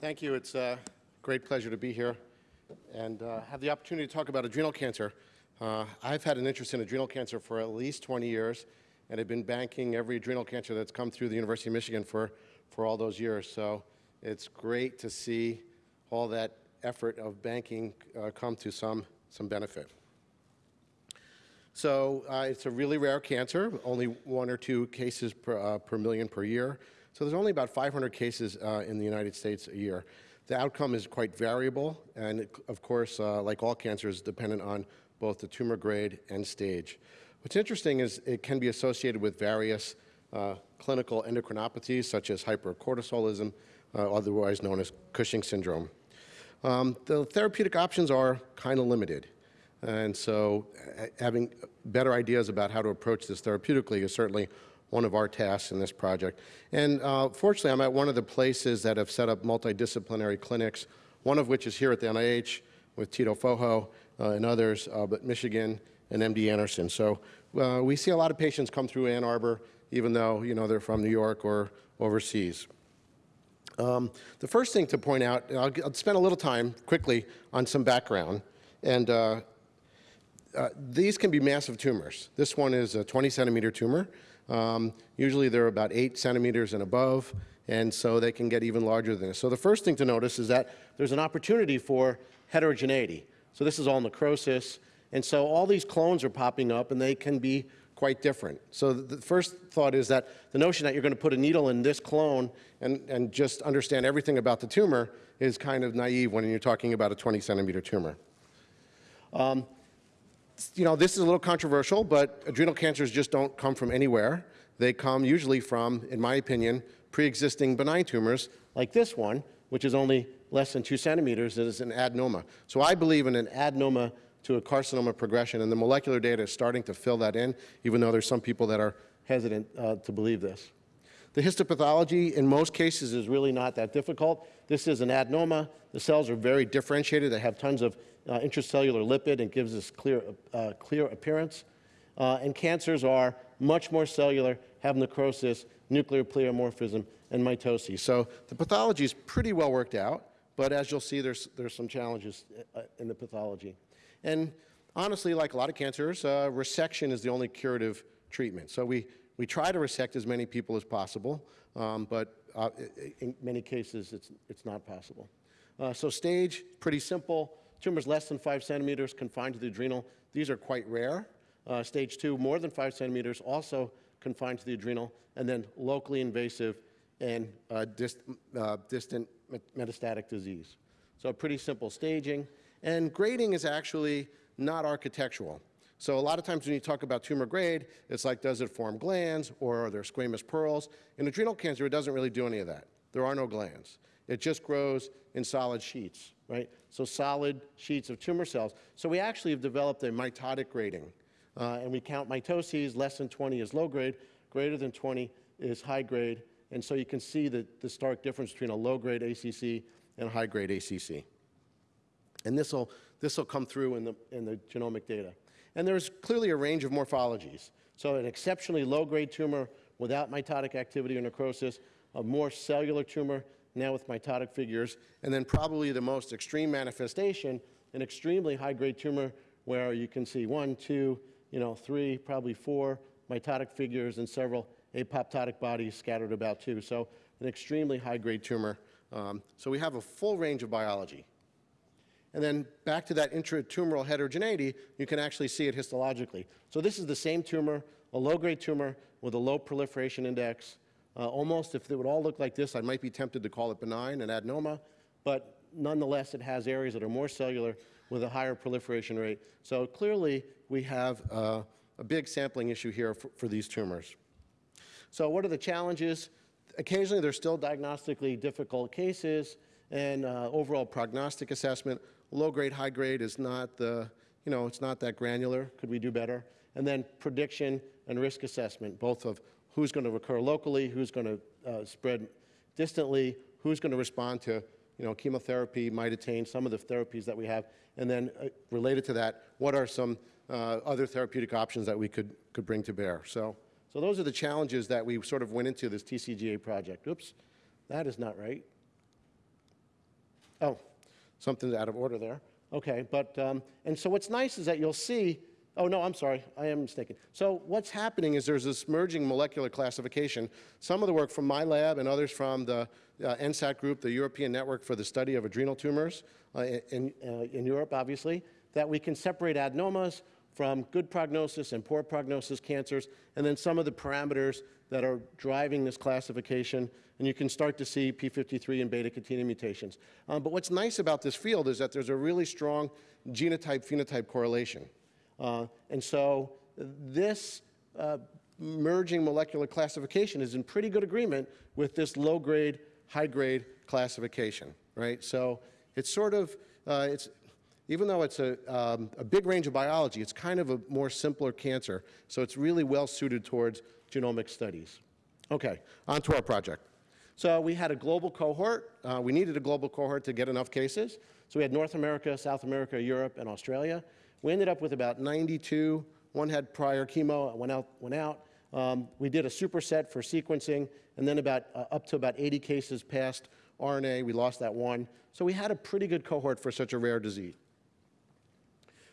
Thank you. It's a great pleasure to be here and uh, have the opportunity to talk about adrenal cancer. Uh, I've had an interest in adrenal cancer for at least 20 years, and I've been banking every adrenal cancer that's come through the University of Michigan for, for all those years. So it's great to see all that effort of banking uh, come to some, some benefit. So uh, it's a really rare cancer, only one or two cases per, uh, per million per year. So there's only about 500 cases uh, in the United States a year. The outcome is quite variable, and it, of course, uh, like all cancers, dependent on both the tumor grade and stage. What's interesting is it can be associated with various uh, clinical endocrinopathies, such as hypercortisolism, uh, otherwise known as Cushing syndrome. Um, the therapeutic options are kind of limited. And so having better ideas about how to approach this therapeutically is certainly one of our tasks in this project. And uh, fortunately, I'm at one of the places that have set up multidisciplinary clinics, one of which is here at the NIH with Tito Fojo uh, and others, uh, but Michigan and MD Anderson. So uh, we see a lot of patients come through Ann Arbor, even though you know they're from New York or overseas. Um, the first thing to point out, I'll, I'll, spend a little time quickly on some background. And uh, uh, these can be massive tumors. This one is a 20 centimeter tumor. Um, usually they're about 8 centimeters and above, and so they can get even larger than this. So the first thing to notice is that there's an opportunity for heterogeneity. So this is all necrosis, and so all these clones are popping up, and they can be quite different. So the first thought is that the notion that you're going to put a needle in this clone and, and just understand everything about the tumor is kind of naive when you're talking about a 20 centimeter tumor. Um, you know, this is a little controversial, but adrenal cancers just don't come from anywhere. They come usually from, in my opinion, pre-existing benign tumors like this one, which is only less than two centimeters, is an adenoma. So I believe in an adenoma to a carcinoma progression, and the molecular data is starting to fill that in, even though there's some people that are hesitant uh, to believe this. The histopathology in most cases is really not that difficult. This is an adenoma. The cells are very differentiated. They have tons of uh, intracellular lipid and gives us clear, uh, clear appearance. Uh, and cancers are much more cellular, have necrosis, nuclear pleomorphism, and mitosis. So the pathology is pretty well worked out, but as you'll see, there's, there's some challenges uh, in the pathology. And honestly, like a lot of cancers, uh, resection is the only curative treatment. So we, we try to resect as many people as possible, um, but uh, in many cases, it's, it's not possible. so stage, pretty simple. Tumors less than five centimeters confined to the adrenal, these are quite rare. Uh, stage two, more than five centimeters, also confined to the adrenal, and then locally invasive and uh, dist uh, distant metastatic disease. So pretty simple staging. And grading is actually not architectural. So a lot of times when you talk about tumor grade, it's like, does it form glands or are there squamous pearls? In adrenal cancer, it doesn't really do any of that. There are no glands. It just grows in solid sheets, right? So solid sheets of tumor cells. So we actually have developed a mitotic grading. Uh, and we count mitoses, less than 20 is low grade, greater than 20 is high grade. And so you can see the, the stark difference between a low grade ACC and high grade ACC. And this will this will come through in the, in the genomic data. And there's clearly a range of morphologies. So an exceptionally low grade tumor without mitotic activity or necrosis, a more cellular tumor now with mitotic figures, and then probably the most extreme manifestation, an extremely high-grade tumor where you can see one, two, you know, three, probably four mitotic figures and several apoptotic bodies scattered about too. So an extremely high-grade tumor. Um, so we have a full range of biology. And then back to that intratumoral heterogeneity, you can actually see it histologically. So this is the same tumor, a low-grade tumor with a low proliferation index, uh, almost, if it would all look like this, I might be tempted to call it benign, an adenoma, but nonetheless, it has areas that are more cellular with a higher proliferation rate. So clearly, we have uh, a big sampling issue here for, for these tumors. So what are the challenges? Occasionally, there's still diagnostically difficult cases, and uh, overall prognostic assessment, low grade, high grade is not the, you know, it's not that granular. Could we do better? And then prediction and risk assessment, both of who's going to recur locally, who's going to uh, spread distantly, who's going to respond to you know, chemotherapy, might attain some of the therapies that we have, and then uh, related to that, what are some uh, other therapeutic options that we could, could bring to bear. So, so those are the challenges that we sort of went into this TCGA project. Oops, that is not right. Oh, something's out of order there. Okay, but, um, and so what's nice is that you'll see, oh no, I'm sorry, I am mistaken. So what's happening is there's this merging molecular classification. Some of the work from my lab and others from the uh, ENSAT group, the European Network for the Study of Adrenal Tumors uh, in, uh, in Europe, obviously, that we can separate adenomas from good prognosis and poor prognosis cancers, and then some of the parameters that are driving this classification, and you can start to see p53 and beta-catenin mutations. Um, but what's nice about this field is that there's a really strong genotype-phenotype correlation. Uh, and so this uh, merging molecular classification is in pretty good agreement with this low-grade, high-grade classification, right? So it's sort of, uh, it's, even though it's a, um, a big range of biology, it's kind of a more simpler cancer. So it's really well suited towards genomic studies. Okay, on to our project. So we had a global cohort. Uh, we needed a global cohort to get enough cases. So we had North America, South America, Europe, and Australia. We ended up with about 92. One had prior chemo, went out. Went out. Um, we did a superset for sequencing, and then about uh, up to about 80 cases passed RNA. We lost that one. So we had a pretty good cohort for such a rare disease.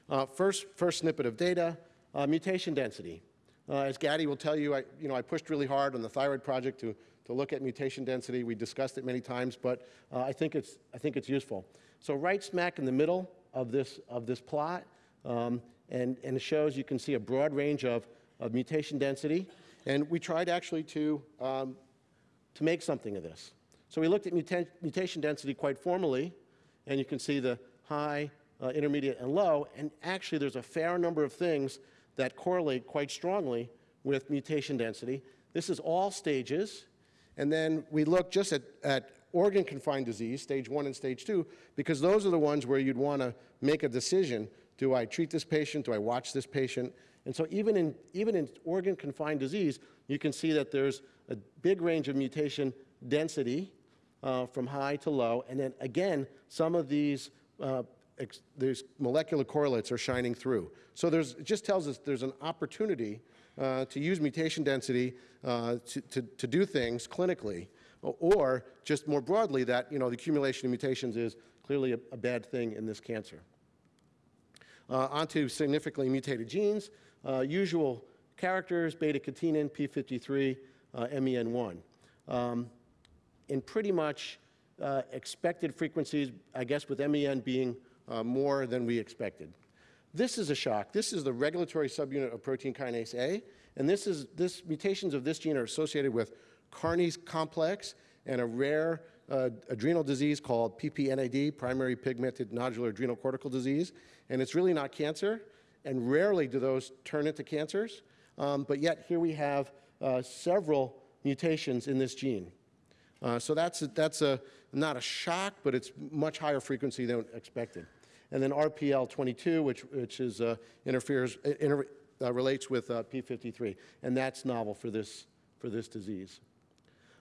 Uh, first, first snippet of data, uh, mutation density. Uh, as Gaddy will tell you, I, you know, I pushed really hard on the thyroid project to, to look at mutation density. We discussed it many times, but uh, I, think it's, I think it's useful. So right smack in the middle of this, of this plot, um, and, and it shows you can see a broad range of, of mutation density. And we tried actually to, um, to make something of this. So we looked at muta mutation density quite formally, and you can see the high, uh, intermediate, and low, and actually there's a fair number of things that correlate quite strongly with mutation density. This is all stages, and then we look just at, at organ-confined disease, stage one and stage two, because those are the ones where you'd want to make a decision. Do I treat this patient? Do I watch this patient? And so even in, even in organ-confined disease, you can see that there's a big range of mutation density uh, from high to low. And then again, some of these uh, these molecular correlates are shining through. So there's, it just tells us there's an opportunity uh, to use mutation density uh, to, to, to, do things clinically, or just more broadly that you know, the accumulation of mutations is clearly a, a bad thing in this cancer. Uh, onto significantly mutated genes, uh, usual characters, beta-catenin, p53, uh, MEN1. Um, in pretty much uh, expected frequencies, I guess with MEN being uh, more than we expected. This is a shock. This is the regulatory subunit of protein kinase A, and this is this mutations of this gene are associated with Carney's complex and a rare uh, adrenal disease called PPNAD, primary pigmented nodular adrenal cortical disease, and it's really not cancer, and rarely do those turn into cancers, um, but yet here we have uh, several mutations in this gene. Uh, so that's, a, that's a, not a shock, but it's much higher frequency than expected. And then RPL22, which, which is, uh, interferes, inter, uh, relates with uh, P53, and that's novel for this, for this disease.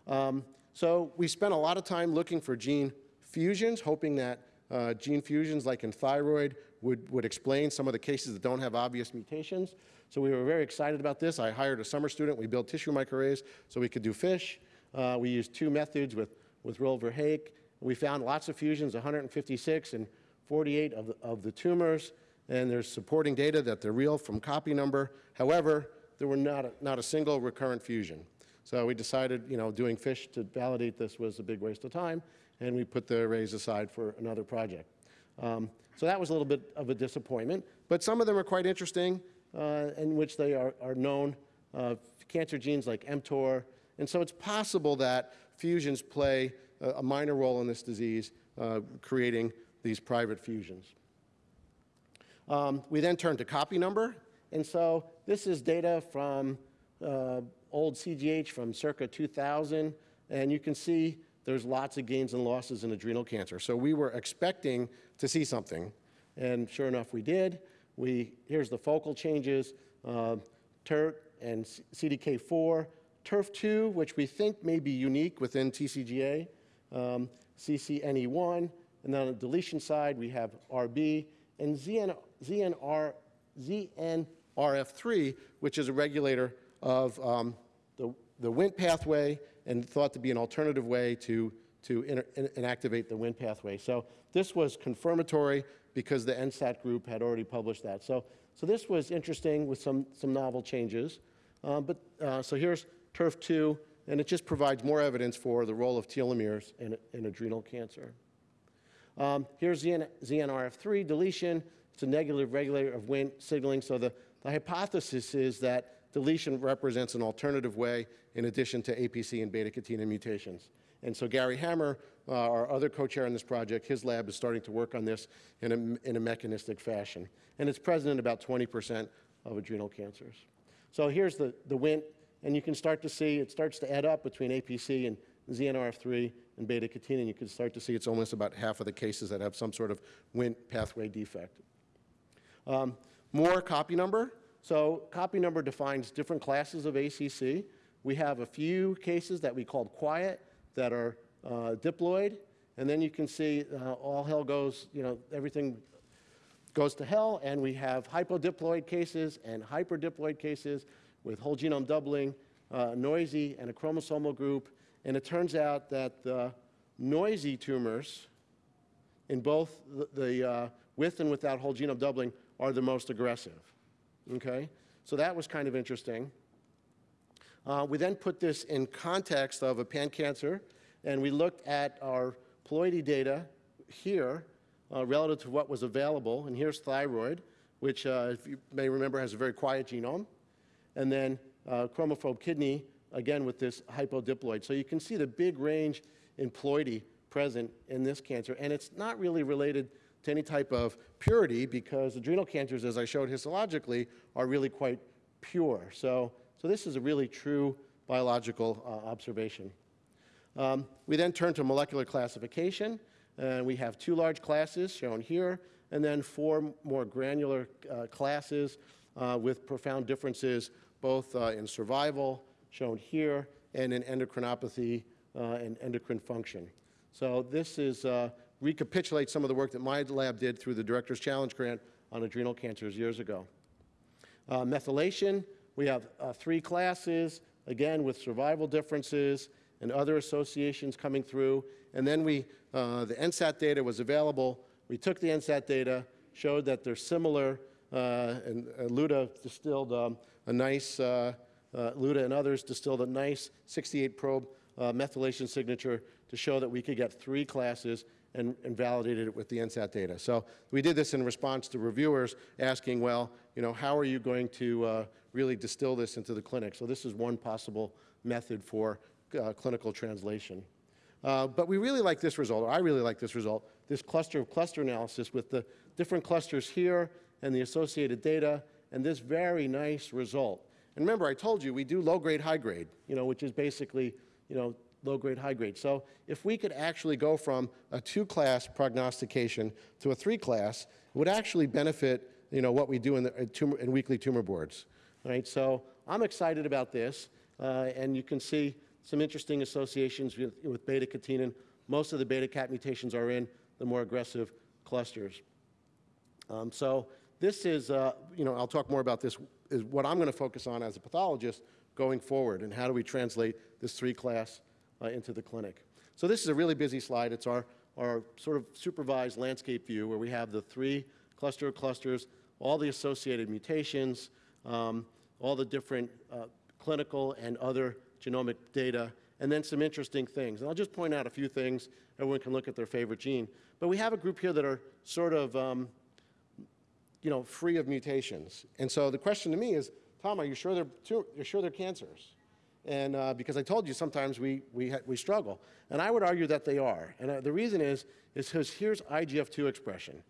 Um, so we spent a lot of time looking for gene fusions, hoping that uh, gene fusions like in thyroid would, would explain some of the cases that don't have obvious mutations. So we were very excited about this. I hired a summer student. We built tissue microarrays so we could do FISH. Uh, we used two methods with, with Roel Verhaak. We found lots of fusions, 156 and 48 of the, of the tumors, and there's supporting data that they're real from copy number. However, there were not a, not a single recurrent fusion. So we decided, you know, doing FISH to validate this was a big waste of time, and we put the arrays aside for another project. Um, so that was a little bit of a disappointment, but some of them are quite interesting, uh, in which they are, are known uh, cancer genes like mTOR, and so it's possible that fusions play a, a minor role in this disease, uh, creating these private fusions. Um, we then turn to copy number, and so this is data from uh, old CGH from circa 2000, and you can see there's lots of gains and losses in adrenal cancer. So we were expecting to see something, and sure enough, we did. We, here's the focal changes, uh, TERT and CDK4, TERF2, which we think may be unique within TCGA, um, CCNE1, and then on the deletion side, we have RB and ZN, ZNR, ZNRF3, which is a regulator of um, the, the Wnt pathway and thought to be an alternative way to, to inactivate the Wnt pathway. So this was confirmatory because the ENSAT group had already published that. So, so this was interesting with some, some novel changes. Um, but, uh, so here's TERF2, and it just provides more evidence for the role of telomeres in, in adrenal cancer. Um, here's ZN, ZNRF3 deletion. It's a negative regulator of Wnt signaling. So the, the hypothesis is that deletion represents an alternative way in addition to APC and beta-catenin mutations. And so Gary Hammer, uh, our other co-chair on this project, his lab is starting to work on this in a, in a mechanistic fashion. And it's present in about 20% of adrenal cancers. So here's the, the Wnt, and you can start to see it starts to add up between APC and ZNRF3 and beta-catenin. You can start to see it's almost about half of the cases that have some sort of Wnt pathway defect. Um, more copy number. So copy number defines different classes of ACC. We have a few cases that we called quiet that are uh, diploid, and then you can see uh, all hell goes, you know, everything goes to hell, and we have hypodiploid cases and hyperdiploid cases with whole genome doubling, uh, noisy, and a chromosomal group. And it turns out that the noisy tumors in both the, the uh, with and without whole genome doubling are the most aggressive. Okay? So that was kind of interesting. Uh, we then put this in context of a pan-cancer, and we looked at our ploidy data here uh, relative to what was available. And here's thyroid, which, uh, if you may remember, has a very quiet genome. And then uh, chromophobe kidney, again with this hypodiploid. So you can see the big range in ploidy present in this cancer. And it's not really related to any type of purity because adrenal cancers, as I showed histologically, are really quite pure. So, so this is a really true biological uh, observation. Um, we then turn to molecular classification, and we have two large classes shown here, and then four more granular uh, classes uh, with profound differences both uh, in survival, shown here, and in endocrinopathy uh, and endocrine function. So this is uh, recapitulate some of the work that my lab did through the Director's Challenge Grant on adrenal cancers years ago. Uh, methylation, we have three classes, again with survival differences and other associations coming through. And then we, uh, the ENSAT data was available. We took the ENSAT data, showed that they're similar, uh, and Luda distilled um, a nice, uh, Luda and others distilled a nice 68 probe methylation signature to show that we could get three classes and, and, validated it with the ENSAT data. So we did this in response to reviewers asking, well, you know, how are you going to uh, really distill this into the clinic? So this is one possible method for uh, clinical translation. Uh, but we really like this result, or I really like this result, this cluster of cluster analysis with the different clusters here and the associated data and this very nice result. And remember, I told you we do low grade, high grade, you know, which is basically, you know, low grade, high grade. So if we could actually go from a two class prognostication to a three class, it would actually benefit, you know, what we do in, the, in, tumor, in weekly tumor boards. Right? So I'm excited about this, uh, and you can see some interesting associations with, with beta-catenin. Most of the beta-cat mutations are in the more aggressive clusters. Um, so this is, uh, you know, I'll talk more about this, is what I'm going to focus on as a pathologist going forward, and how do we translate this three-class uh, into the clinic. So this is a really busy slide. It's our, our sort of supervised landscape view where we have the three cluster of clusters, all the associated mutations, um, all the different uh, clinical and other genomic data, and then some interesting things. And I'll just point out a few things. Everyone can look at their favorite gene. But we have a group here that are sort of, um, you know, free of mutations. And so the question to me is, Tom, are you sure they're, you're sure they're cancers? And uh, because I told you sometimes we, we, we struggle. And I would argue that they are. And uh, the reason is, is because here's IGF-2 expression.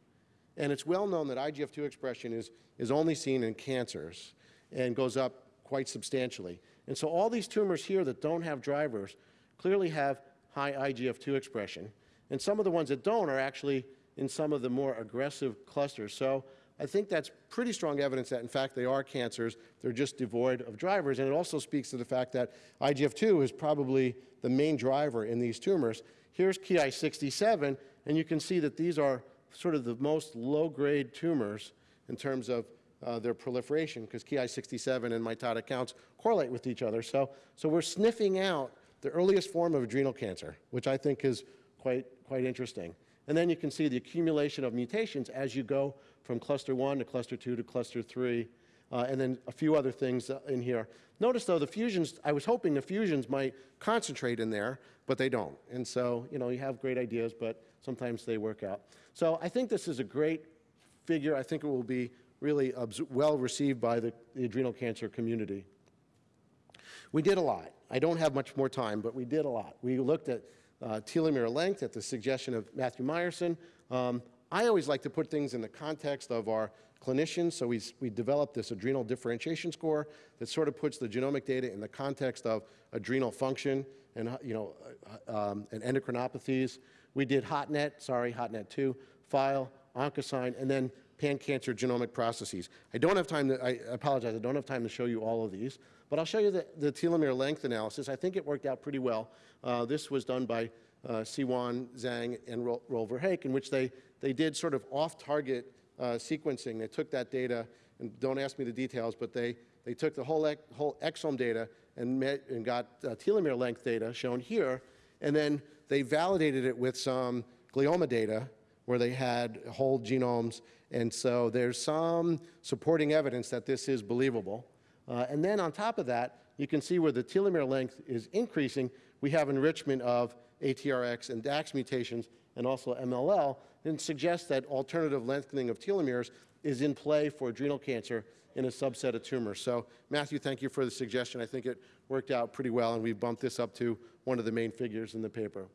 And it's well known that IGF-2 expression is, is only seen in cancers and goes up quite substantially. And so all these tumors here that don't have drivers clearly have high IGF-2 expression. And some of the ones that don't are actually in some of the more aggressive clusters. So I think that's pretty strong evidence that, in fact, they are cancers. They're just devoid of drivers. And it also speaks to the fact that IGF-2 is probably the main driver in these tumors. Here's Ki-67, and you can see that these are sort of the most low-grade tumors in terms of uh, their proliferation, because Ki-67 and mitotic counts correlate with each other. So, so we're sniffing out the earliest form of adrenal cancer, which I think is quite, quite interesting. And then you can see the accumulation of mutations as you go from cluster 1 to cluster 2 to cluster 3, uh, and then a few other things uh, in here. Notice, though, the fusions, I was hoping the fusions might concentrate in there, but they don't. And so, you know, you have great ideas, but sometimes they work out. So I think this is a great figure. I think it will be really well received by the, the adrenal cancer community. We did a lot. I don't have much more time, but we did a lot. We looked at uh, telomere length at the suggestion of Matthew Meyerson. Um, I always like to put things in the context of our clinicians, so we, we developed this adrenal differentiation score that sort of puts the genomic data in the context of adrenal function and, you know, uh, um, and endocrinopathies. We did HotNet, sorry, HotNet 2, file, OncoSign, and then pan-cancer genomic processes. I don't have time to, I apologize, I don't have time to show you all of these, but I'll show you the, the telomere length analysis. I think it worked out pretty well. Uh, this was done by uh, Siyuan Zheng and Ro Roel Verhaak, in which they, they did sort of off-target uh, sequencing. They took that data, and don't ask me the details, but they, they took the whole, whole exome data and, met, and got uh, telomere length data shown here, and then they validated it with some glioma data where they had whole genomes, and so there's some supporting evidence that this is believable. Uh, and then on top of that, you can see where the telomere length is increasing, we have enrichment of ATRX and DAX mutations and also MLL, and suggests that alternative lengthening of telomeres is in play for adrenal cancer in a subset of tumors. So Matthew, thank you for the suggestion. I think it worked out pretty well, and we bumped this up to one of the main figures in the paper.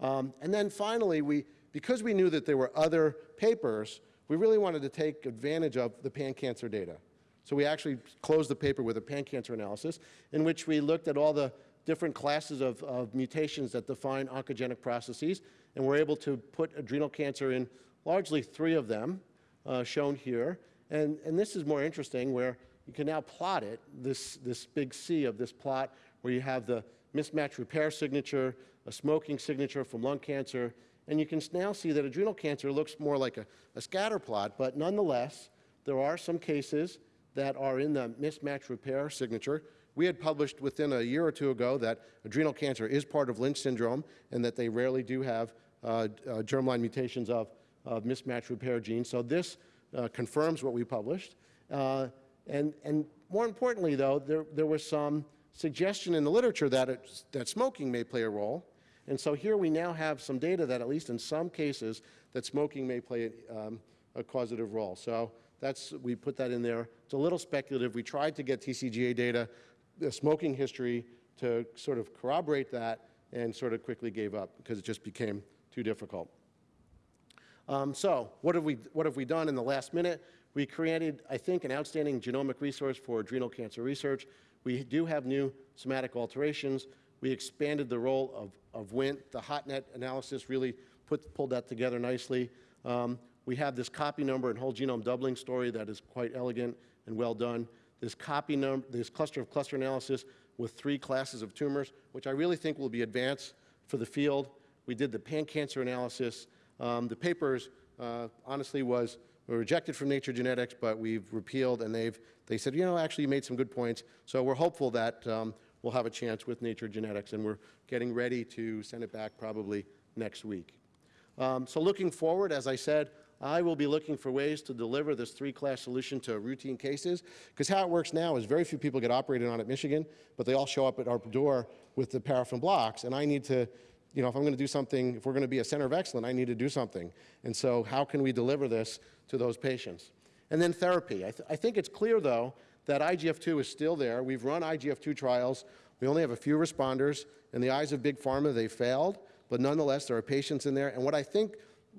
Um, and then finally, we, because we knew that there were other papers, we really wanted to take advantage of the pan-cancer data. So we actually closed the paper with a pan-cancer analysis in which we looked at all the different classes of, of mutations that define oncogenic processes, and we're able to put adrenal cancer in largely three of them, uh, shown here. And, and this is more interesting, where you can now plot it, this, this big C of this plot, where you have the mismatch repair signature, a smoking signature from lung cancer, and you can now see that adrenal cancer looks more like a, a scatter plot, but nonetheless, there are some cases that are in the mismatch repair signature, we had published within a year or two ago that adrenal cancer is part of Lynch syndrome and that they rarely do have germline mutations of, of mismatch repair genes. So this uh, confirms what we published. Uh, and, and more importantly, though, there, there was some suggestion in the literature that, it, that smoking may play a role. And so here we now have some data that at least in some cases that smoking may play um, a causative role. So that's, we put that in there. It's a little speculative. We tried to get TCGA data the smoking history to sort of corroborate that and sort of quickly gave up because it just became too difficult. Um, so what have, we, what have we done in the last minute? We created, I think, an outstanding genomic resource for adrenal cancer research. We do have new somatic alterations. We expanded the role of, of WNT. The HotNet analysis really put, pulled that together nicely. Um, we have this copy number and whole genome doubling story that is quite elegant and well done this copy number, this cluster of cluster analysis with three classes of tumors, which I really think will be advanced for the field. We did the pan-cancer analysis. Um, the papers, uh, honestly, was rejected from Nature Genetics, but we've repealed, and they've they said, you know, actually, you made some good points. So we're hopeful that um, we'll have a chance with Nature Genetics, and we're getting ready to send it back probably next week. Um, so looking forward, as I said, I will be looking for ways to deliver this three-class solution to routine cases, because how it works now is very few people get operated on at Michigan, but they all show up at our door with the paraffin blocks, and I need to, you know, if I'm going to do something, if we're going to be a center of excellence, I need to do something. And so how can we deliver this to those patients? And then therapy. I, th I think it's clear, though, that IGF-2 is still there. We've run IGF-2 trials. We only have a few responders. In the eyes of Big Pharma, they failed, but nonetheless, there are patients in there. And what I think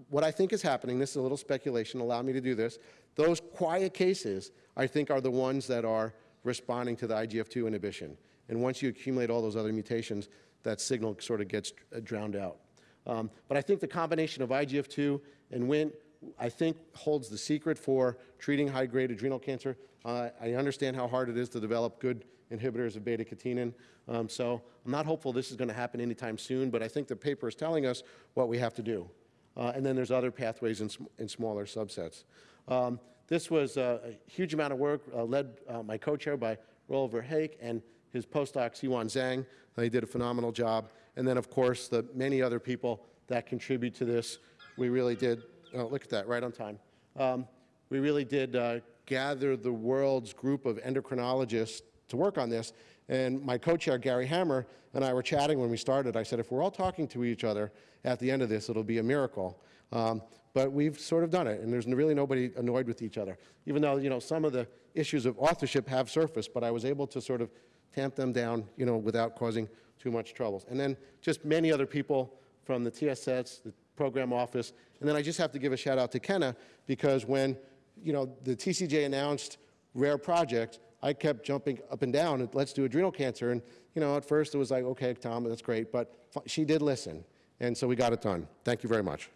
what I think is happening, this is a little speculation, allow me to do this, those quiet cases, I think, are the ones that are responding to the IGF-2 inhibition. And once you accumulate all those other mutations, that signal sort of gets uh, drowned out. Um, but I think the combination of IGF-2 and WNT, I think, holds the secret for treating high-grade adrenal cancer. Uh, I understand how hard it is to develop good inhibitors of beta-catenin. Um, so I'm not hopeful this is going to happen anytime soon, but I think the paper is telling us what we have to do. Uh, and then there's other pathways in, sm in smaller subsets. Um, this was a, a, huge amount of work uh, led uh, my co-chair by Roel Verhaak, and his postdoc, Siyuan Zheng. Uh, He did a phenomenal job. And then, of course, the many other people that contribute to this. We really did, oh, look at that, right on time. Um, We really did uh, gather the world's group of endocrinologists to work on this. And my co-chair, Gary Hammer, and I were chatting when we started. I said, if we're all talking to each other at the end of this, it'll be a miracle. Um, but we've sort of done it, and there's really nobody annoyed with each other. Even though, you know, some of the issues of authorship have surfaced, but I was able to sort of tamp them down, you know, without causing too much troubles. And then just many other people from the TSS, the program office, and then I just have to give a shout out to Kenna, because when, you know, the TCGA announced rare project, I kept jumping up and down, and let's do adrenal cancer, and, you know, at first it was like, okay, Tom, that's great, but she did listen, and so we got it done. Thank you very much.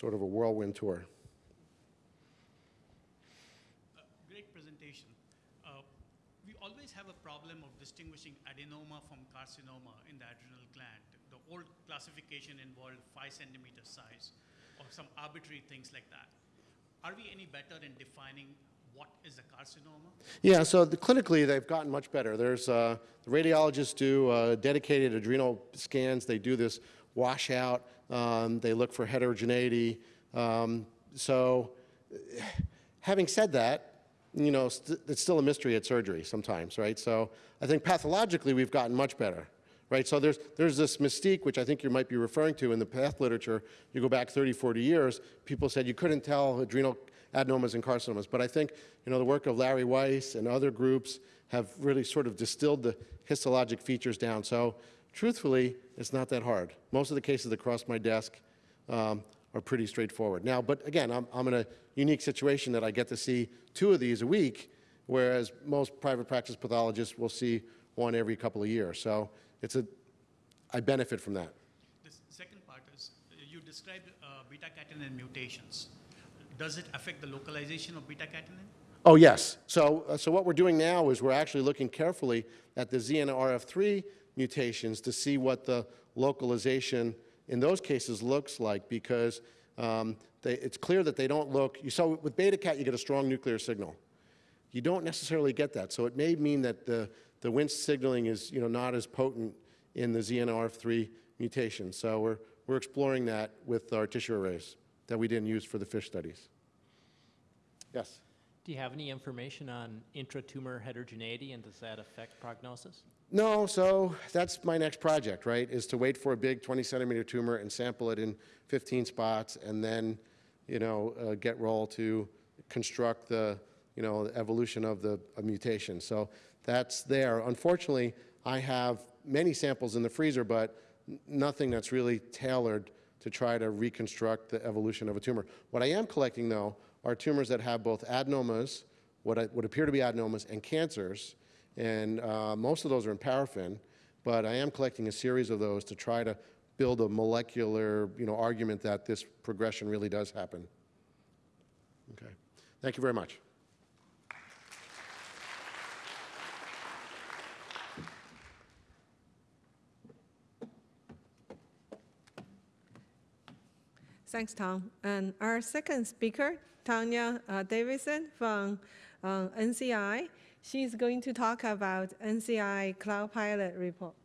Sort of a whirlwind tour. Great presentation. Uh, We always have a problem of distinguishing adenoma from carcinoma in the adrenal gland. The old classification involved five centimeter size or some arbitrary things like that. Are we any better in defining what is a carcinoma? Yeah, so the, clinically, they've gotten much better. There's, uh, the radiologists do uh, dedicated adrenal scans. They do this washout. Um, they look for heterogeneity. Um, so, having said that, you know, st- it's still a mystery at surgery sometimes, right? So, I think pathologically we've gotten much better, right? So there's there's this mystique which I think you might be referring to in the path literature. You go back 30, 40 years, people said you couldn't tell adrenal adenomas and carcinomas. But I think, you know, the work of Larry Weiss and other groups have really sort of distilled the histologic features down. So truthfully, it's not that hard. Most of the cases that cross my desk um, are pretty straightforward. Now, but again, I'm, I'm in a unique situation that I get to see two of these a week, whereas most private practice pathologists will see one every couple of years. So it's a, I benefit from that. The second part is, you described uh, beta-catenin mutations. Does it affect the localization of beta-catenin? Oh, yes. So, uh, so what we're doing now is we're actually looking carefully at the ZNRF3 mutations to see what the localization in those cases looks like because um, they, it's clear that they don't look, you saw with beta cat you get a strong nuclear signal. You don't necessarily get that. So it may mean that the, the Wnt signaling is you know, not as potent in the ZNRF3 mutation. So we're, we're exploring that with our tissue arrays that we didn't use for the FISH studies. Yes? Do you have any information on intratumor heterogeneity, and does that affect prognosis? No, so that's my next project, right, is to wait for a big 20 centimeter tumor and sample it in 15 spots and then, you know, uh, get roll to construct the, you know, the evolution of the mutation. So that's there. Unfortunately, I have many samples in the freezer, but nothing that's really tailored to try to reconstruct the evolution of a tumor. What I am collecting, though, are tumors that have both adenomas, what would appear to be adenomas, and cancers, and uh, most of those are in paraffin, but I am collecting a series of those to try to build a molecular, you know, argument that this progression really does happen. Okay. Thank you very much. Thanks, Tom. And our second speaker, Tanya uh, Davidsen from uh, NCI, she's going to talk about NCI Cloud Pilot report.